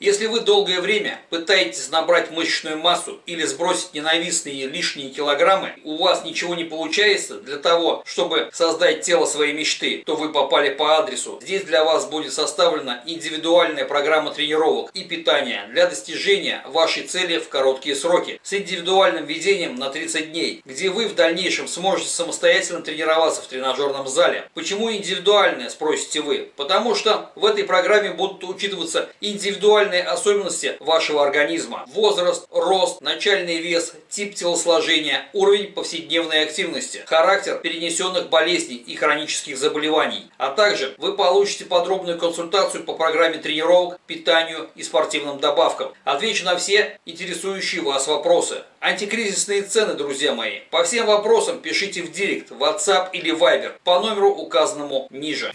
Если вы долгое время пытаетесь набрать мышечную массу или сбросить ненавистные лишние килограммы, у вас ничего не получается для того, чтобы создать тело своей мечты, то вы попали по адресу. Здесь для вас будет составлена индивидуальная программа тренировок и питания для достижения вашей цели в короткие сроки с индивидуальным ведением на 30 дней, где вы в дальнейшем сможете самостоятельно тренироваться в тренажерном зале. Почему индивидуальная, спросите вы? Потому что в этой программе будут учитываться индивидуальные индивидуальные особенности вашего организма. Возраст, рост, начальный вес, тип телосложения, уровень повседневной активности, характер перенесенных болезней и хронических заболеваний. А также вы получите подробную консультацию по программе тренировок, питанию и спортивным добавкам. Отвечу на все интересующие вас вопросы. Антикризисные цены, друзья мои. По всем вопросам пишите в директ, WhatsApp или Viber по номеру указанному ниже.